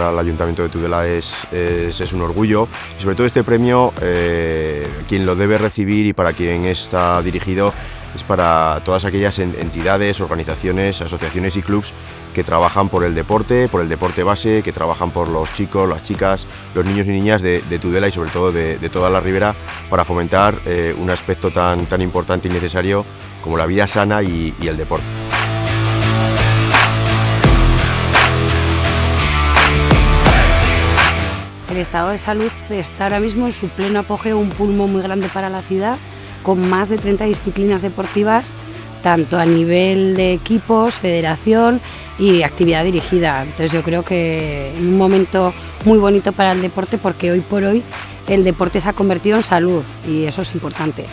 al Ayuntamiento de Tudela es, un orgullo y sobre todo este premio eh, quien lo debe recibir y para quien está dirigido es para todas aquellas entidades, organizaciones, asociaciones y clubs que trabajan por el deporte, por el deporte base, que trabajan por los chicos, las chicas, los niños y niñas de, Tudela y sobre todo de, toda la ribera para fomentar eh, un aspecto tan, tan importante y necesario como la vida sana y el deporte. Estado de salud está ahora mismo en su pleno apogeo, un pulmón muy grande para la ciudad con más de 30 disciplinas deportivas, tanto a nivel de equipos, federación y actividad dirigida. Entonces yo creo que en un momento muy bonito para el deporte porque hoy por hoy el deporte se ha convertido en salud y eso es importante.